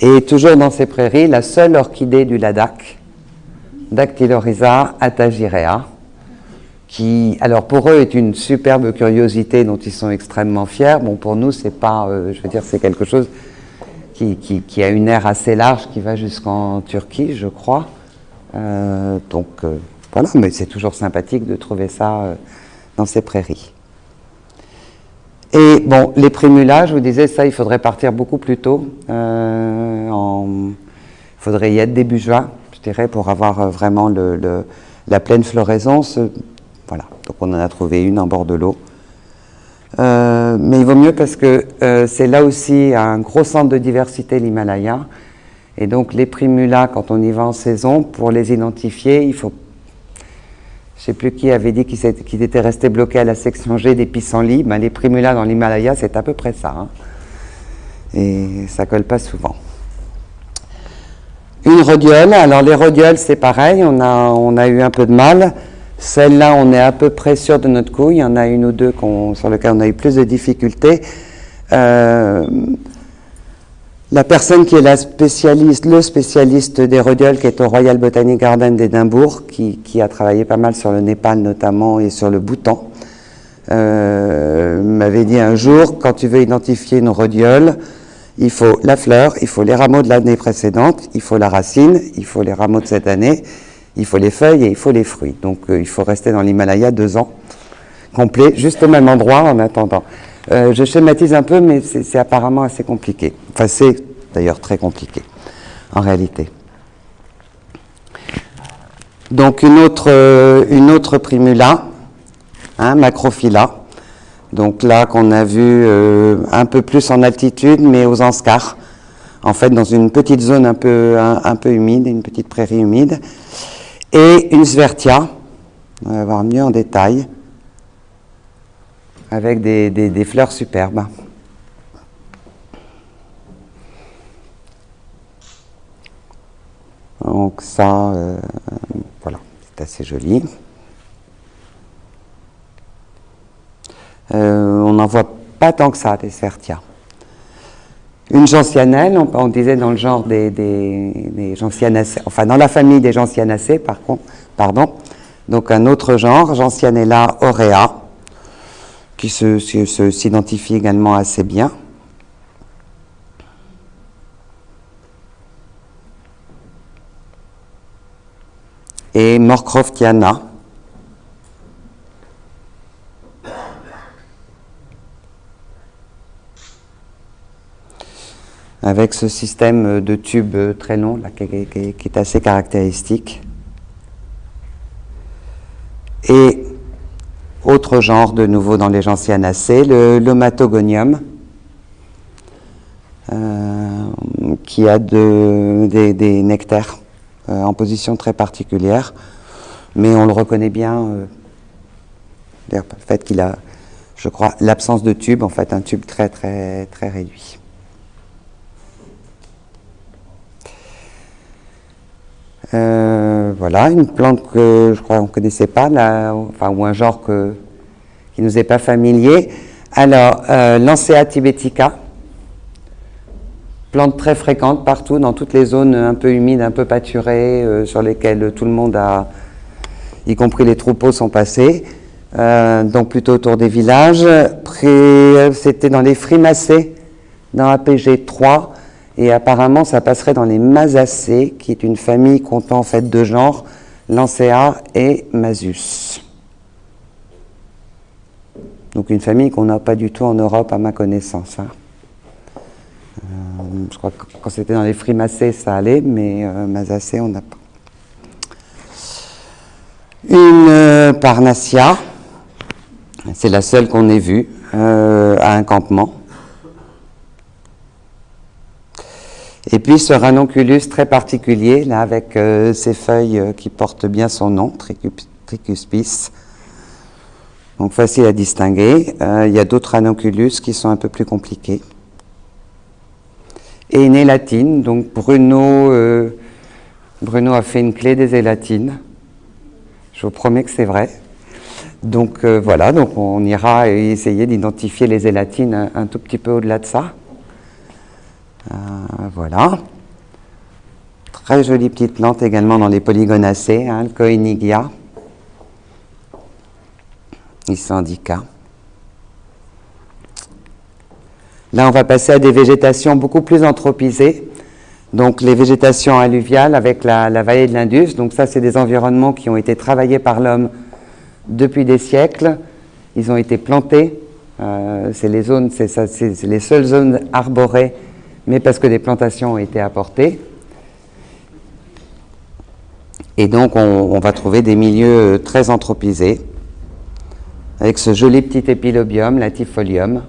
Speaker 2: Et toujours dans ces prairies, la seule orchidée du Ladakh, Dactylorhiza atagirea, qui, alors pour eux, est une superbe curiosité dont ils sont extrêmement fiers. Bon, pour nous, c'est pas, euh, je veux dire, c'est quelque chose qui, a une aire assez large qui va jusqu'en Turquie, je crois. Euh, donc, euh, voilà, mais c'est toujours sympathique de trouver ça dans ces prairies. Et bon, les primulages, je vous disais, ça, il faudrait partir beaucoup plus tôt. Euh, il faudrait y être début juin, je dirais, pour avoir euh, vraiment la pleine floraison. Voilà, donc on en a trouvé une en bord de l'eau. mais il vaut mieux parce que c'est là aussi un gros centre de diversité, l'Himalaya. Et donc les primulas, quand on y va en saison, pour les identifier, il faut je ne sais plus qui avait dit qu'ils étaient restés bloqués à la section G des pissenlits. Ben, les primulas dans l'Himalaya, c'est à peu près ça. Hein. Et ça colle pas souvent. Une rhodiole. Alors les rhodioles, c'est pareil. On a, on a eu un peu de mal. Celle-là, on est à peu près sûr de notre coup. Il y en a une ou deux sur lesquelles on a eu plus de difficultés. Euh, la personne qui est la spécialiste, le spécialiste des rhodioles, qui est au Royal Botanic Garden d'Édimbourg, qui, a travaillé pas mal sur le Népal notamment et sur le Bhoutan, euh, m'avait dit un jour, quand tu veux identifier une rhodiole, il faut la fleur, il faut les rameaux de l'année précédente, il faut la racine, il faut les rameaux de cette année, il faut les feuilles et il faut les fruits. Donc euh, il faut rester dans l'Himalaya deux ans complet, juste au même endroit en attendant. Euh, je schématise un peu, mais c'est apparemment assez compliqué. Enfin, c'est d'ailleurs très compliqué, en réalité. Donc une autre, euh, une autre primula, hein, macrophylla. Donc là qu'on a vu euh, un peu plus en altitude, mais aux Anscars. En fait, dans une petite zone un peu, un, peu humide, une petite prairie humide. Et une svertia, on va voir mieux en détail avec des, fleurs superbes. Donc ça, euh, voilà, c'est assez joli. Euh, on n'en voit pas tant que ça, des svertia. Une gentianelle, on, disait dans le genre des, des, gentianacées, enfin dans la famille des gentianacées, par contre, pardon. Donc un autre genre, Gentianella aurea qui s'identifie également assez bien. Et Morcroftiana. Avec ce système de tubes très long qui, est assez caractéristique. Et autre genre de nouveau dans les gentianacées, le lomatogonium, euh, qui a des, nectaires euh, en position très particulière, mais on le reconnaît bien, euh, le fait qu'il a, je crois, l'absence de tube, en fait un tube très très très réduit. voilà, une plante que je crois qu'on ne connaissait pas, là, enfin, ou un genre que, qui ne nous est pas familier. Alors, euh, Lancea tibetica, plante très fréquente partout, dans toutes les zones un peu humides, un peu pâturées, euh, sur lesquelles tout le monde a, y compris les troupeaux, sont passés. Euh, donc plutôt autour des villages. C'était dans les frimacées, dans APG 3, et apparemment, ça passerait dans les Masacées, qui est une famille comptant en fait deux genres, Lancea et Masus. Donc une famille qu'on n'a pas du tout en Europe à ma connaissance. Hein. Euh, je crois que quand c'était dans les frimacées, ça allait, mais euh, Masacées, on n'a pas. Une Parnassia, c'est la seule qu'on ait vue à un campement. Et puis ce ranonculus très particulier, là, avec ses feuilles qui portent bien son nom, Tricuspis. Donc facile à distinguer. il y a d'autres ranunculus qui sont un peu plus compliqués et une élatine. Donc Bruno, euh, Bruno a fait une clé des élatines. Je vous promets que c'est vrai. Donc euh, voilà, donc on ira essayer d'identifier les élatines un, tout petit peu au-delà de ça. Euh, voilà. Très jolie petite plante également dans les polygonacées, hein, le Coenigia, Isandica. Là, on va passer à des végétations beaucoup plus anthropisées. Donc, les végétations alluviales avec la, vallée de l'Indus. Donc, ça, c'est des environnements qui ont été travaillés par l'homme depuis des siècles. Ils ont été plantés. Euh, c'est les zones, c'est les seules zones arborées, mais parce que des plantations ont été apportées. Et donc, on, on va trouver des milieux très anthropisés, avec ce joli petit épilobium, l'atifolium.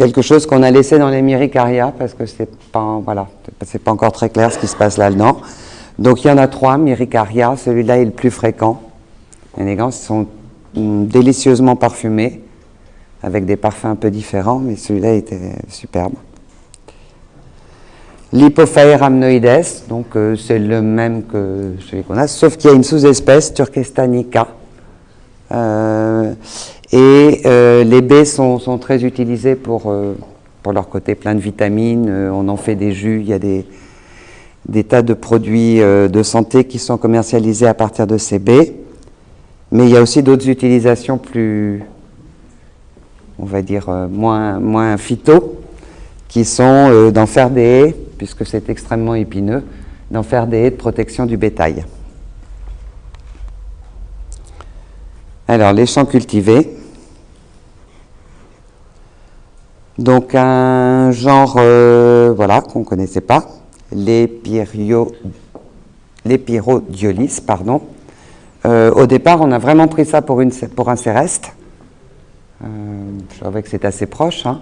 Speaker 2: Quelque chose qu'on a laissé dans les Myricaria parce que c'est pas, voilà, c'est pas encore très clair ce qui se passe là-dedans. Donc il y en a trois, Myricaria, celui-là est le plus fréquent. Les gants sont délicieusement parfumés, avec des parfums un peu différents, mais celui-là était superbe. L'Hypophae amnoides, donc euh, c'est le même que celui qu'on a, sauf qu'il y a une sous-espèce, Turkestanica, et euh, les baies sont, très utilisées pour, euh, pour leur côté plein de vitamines. Euh, on en fait des jus. Il y a des, des tas de produits de santé qui sont commercialisés à partir de ces baies. Mais il y a aussi d'autres utilisations plus, on va dire, moins, moins phyto, qui sont d'en faire des haies, puisque c'est extrêmement épineux, d'en faire des haies de protection du bétail. Alors, les champs cultivés. Donc un genre euh, voilà, qu'on ne connaissait pas, l'épyrodiolis. Pardon. Euh, au départ, on a vraiment pris ça pour, un céreste. Euh, je trouvais que c'était assez proche. Hein.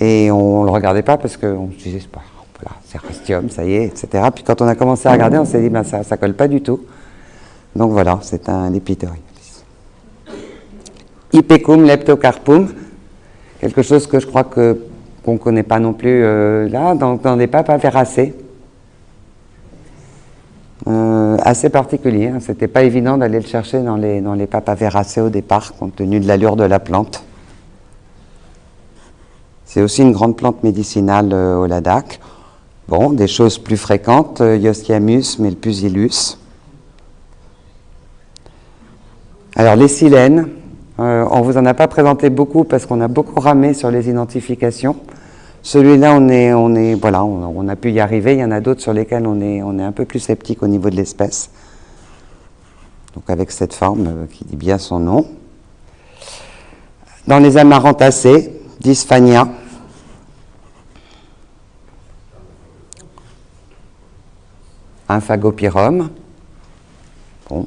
Speaker 2: et on ne le regardait pas parce qu'on se disait, pas, voilà, cérestium, ça y est, etc. Puis quand on a commencé à regarder, on s'est dit, ben, ça ne colle pas du tout. Donc voilà, c'est un épyrodiolis. Ipecum leptocarpum, quelque chose que je crois que qu'on ne connaît pas non plus euh, là, dans, des papes. Euh, assez particulier, hein. c'était pas évident d'aller le chercher dans les, dans les papes au départ, compte tenu de l'allure de la plante. C'est aussi une grande plante médicinale euh, au Ladakh. Bon, des choses plus fréquentes, Yostiamus, Melpusilus. Alors les silènes, euh, on ne vous en a pas présenté beaucoup parce qu'on a beaucoup ramé sur les identifications. Celui-là, on, est, voilà, on, a pu y arriver. Il y en a d'autres sur lesquels on est, on est un peu plus sceptique au niveau de l'espèce. Donc avec cette forme euh, qui dit bien son nom. Dans les amarantacées, Dysphania. Un phagopyrum. Bon,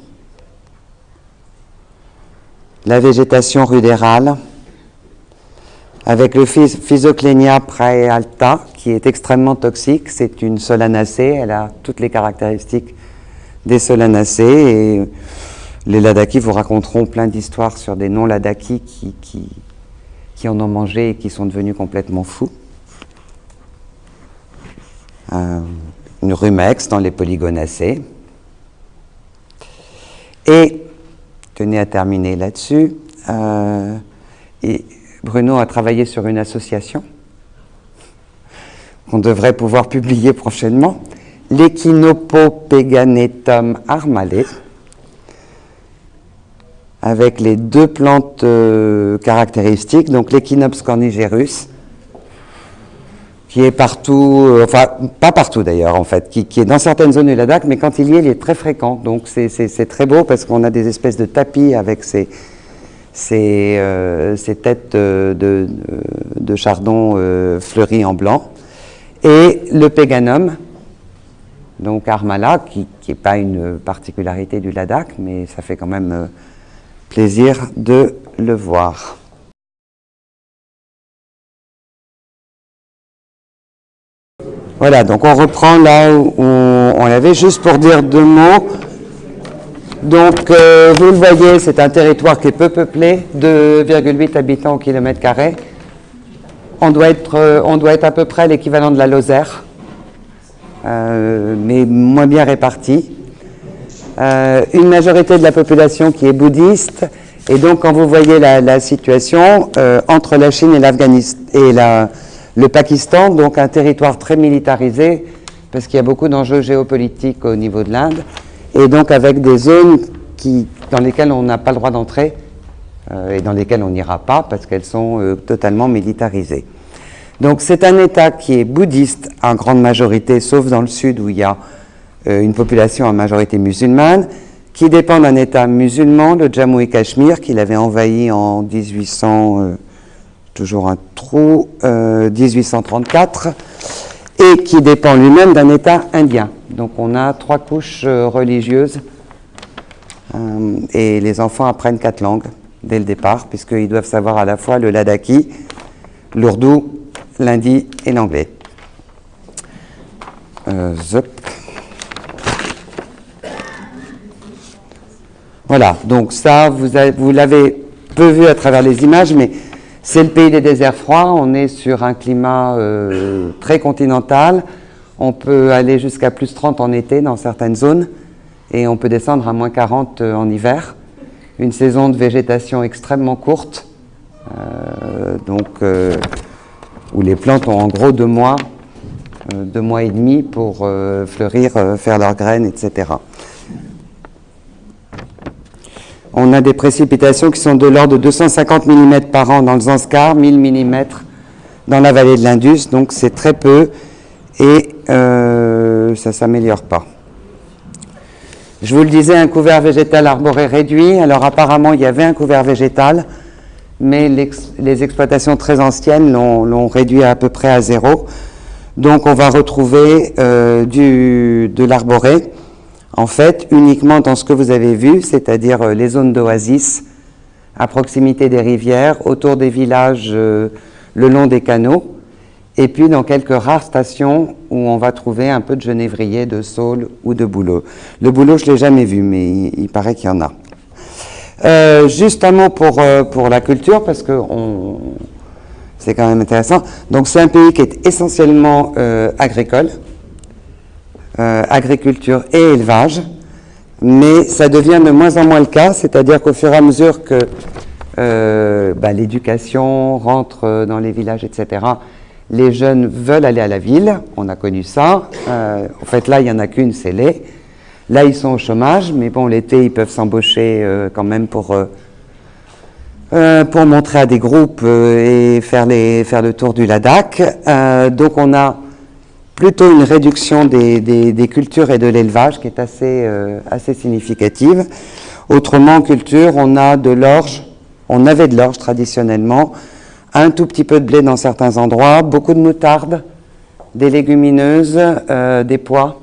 Speaker 2: la végétation rudérale, avec le Physoclenia praealta, qui est extrêmement toxique. C'est une solanacée, elle a toutes les caractéristiques des solanacées. Les ladakis vous raconteront plein d'histoires sur des non-ladakis qui, qui, en ont mangé et qui sont devenus complètement fous. Euh, une rumex dans les polygonacées. Et tenais à terminer là-dessus. Euh, et Bruno a travaillé sur une association qu'on devrait pouvoir publier prochainement, l'Echinopopeganetum armale, avec les deux plantes euh, caractéristiques, donc l'Echinops cornigerus, qui est partout, euh, enfin pas partout d'ailleurs en fait, qui, est dans certaines zones du Ladakh, mais quand il y est, il est très fréquent. Donc c'est très beau parce qu'on a des espèces de tapis avec ces, ces, euh, têtes de, de, chardon euh, fleuries en blanc. et le Péganum, donc Armala, qui n'est pas une particularité du Ladakh, mais ça fait quand même euh, plaisir de le voir. Voilà, donc on reprend là où on, l'avait, juste pour dire deux mots. Donc, euh, vous le voyez, c'est un territoire qui est peu peuplé, 2,8 habitants au kilomètre carré. On doit être, euh, on doit être à peu près l'équivalent de la Lozère. Euh, mais moins bien répartis. Euh, une majorité de la population qui est bouddhiste, et donc quand vous voyez la, situation euh, entre la Chine et l'Afghanistan et la, le Pakistan, donc un territoire très militarisé, parce qu'il y a beaucoup d'enjeux géopolitiques au niveau de l'Inde, et donc avec des zones qui, dans lesquelles on n'a pas le droit d'entrer, et dans lesquelles on n'ira pas, parce qu'elles sont totalement militarisées. Donc c'est un État qui est bouddhiste en grande majorité, sauf dans le sud où il y a euh, une population en majorité musulmane, qui dépend d'un État musulman, le Jammu et Cachemire, qu'il avait envahi en 1800, euh, toujours un trou, 1834, euh, et qui dépend lui-même d'un État indien. Donc on a trois couches religieuses, et les enfants apprennent quatre langues dès le départ, puisqu'ils doivent savoir à la fois le ladaki, l'ourdou lundi et l'anglais. Euh, voilà, donc ça, vous l'avez peu vu à travers les images, mais c'est le pays des déserts froids. On est sur un climat euh, très continental. On peut aller jusqu'à plus 30 en été dans certaines zones et on peut descendre à moins 40 euh, en hiver. Une saison de végétation extrêmement courte. donc, où les plantes ont en gros deux mois, euh, deux mois et demi pour euh, fleurir, euh, faire leurs graines, etc. On a des précipitations qui sont de l'ordre de 250 mm par an dans le Zanskar, 1000 mm dans la vallée de l'Indus, donc c'est très peu et ça ne s'améliore pas. Je vous le disais, un couvert végétal arboré réduit. Alors apparemment, il y avait un couvert végétal, mais les exploitations très anciennes l'ont réduit à, peu près à zéro. Donc on va retrouver euh, de l'arboré, en fait, uniquement dans ce que vous avez vu, c'est-à-dire euh, les zones d'oasis, à proximité des rivières, autour des villages, euh, le long des canaux, et puis dans quelques rares stations où on va trouver un peu de genévrier, de saule ou de bouleau. Le bouleau, je ne l'ai jamais vu, mais il paraît qu'il y en a. Euh, pour, euh, pour la culture, parce que c'est quand même intéressant. Donc c'est un pays qui est essentiellement euh, agriculture et élevage, mais ça devient de moins en moins le cas, c'est-à-dire qu'au fur et à mesure que bah, l'éducation rentre dans les villages, etc., les jeunes veulent aller à la ville, on a connu ça. en fait, là, il n'y en a qu'une, c'est les. Là, ils sont au chômage, mais bon, l'été, ils peuvent s'embaucher euh, quand même pour, euh, euh, pour montrer à des groupes et faire, faire le tour du Ladakh. donc, on a plutôt une réduction des, cultures et de l'élevage qui est assez, assez significative. Autrement, en culture, on a de l'orge, on avait de l'orge traditionnellement, un tout petit peu de blé dans certains endroits, beaucoup de moutarde, des légumineuses, des pois,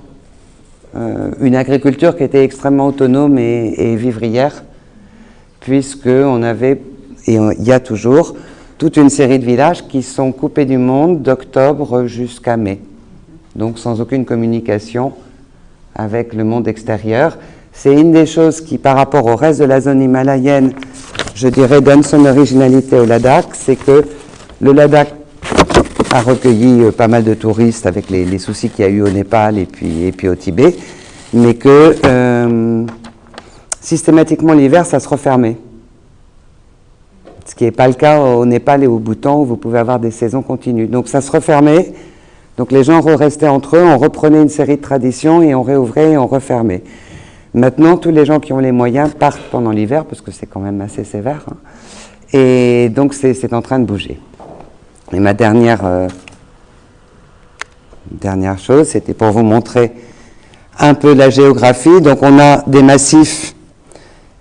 Speaker 2: euh, une agriculture qui était extrêmement autonome et, vivrière, puisqu'on avait, et il y a toujours, toute une série de villages qui sont coupés du monde d'octobre jusqu'à mai, donc sans aucune communication avec le monde extérieur. C'est une des choses qui, par rapport au reste de la zone himalayenne, je dirais, donne son originalité au Ladakh, c'est que le Ladakh a recueilli euh, pas mal de touristes avec les, soucis qu'il y a eu au Népal et puis, au Tibet, mais que euh, systématiquement l'hiver, ça se refermait. Ce qui n'est pas le cas au Népal et au Bhoutan où vous pouvez avoir des saisons continues. Donc ça se refermait, donc les gens restaient entre eux, on reprenait une série de traditions et on réouvrait et on refermait. Maintenant, tous les gens qui ont les moyens partent pendant l'hiver, parce que c'est quand même assez sévère, hein. et donc c'est en train de bouger. Et ma dernière, euh, dernière chose, c'était pour vous montrer un peu la géographie. Donc on a des massifs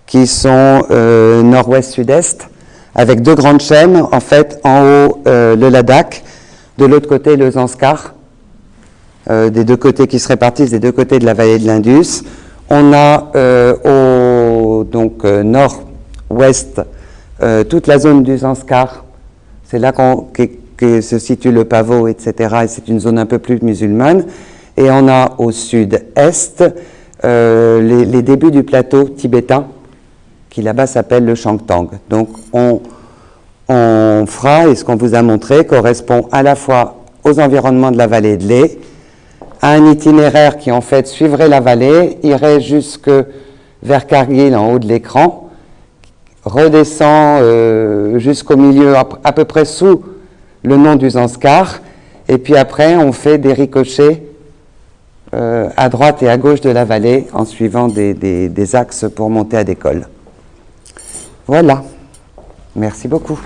Speaker 2: qui sont euh, nord-ouest-sud-est, avec deux grandes chaînes. En fait, en haut, euh, le Ladakh, de l'autre côté, le Zanskar, euh, des deux côtés qui se répartissent des deux côtés de la vallée de l'Indus. On a au donc nord-ouest toute la zone du Zanskar. C'est là que se situe le pavot, etc. Et c'est une zone un peu plus musulmane. Et on a au sud-est les, les, débuts du plateau tibétain, qui là-bas s'appelle le Shangtang. Donc on, on fera, et ce qu'on vous a montré correspond à la fois aux environnements de la vallée de l'E, à un itinéraire qui en fait suivrait la vallée, irait jusque vers Cargill en haut de l'écran, redescend euh, jusqu'au milieu, à, peu près sous le nom du Zanskar, et puis après on fait des ricochets euh, à droite et à gauche de la vallée en suivant des, des axes pour monter à cols. Voilà. Merci beaucoup.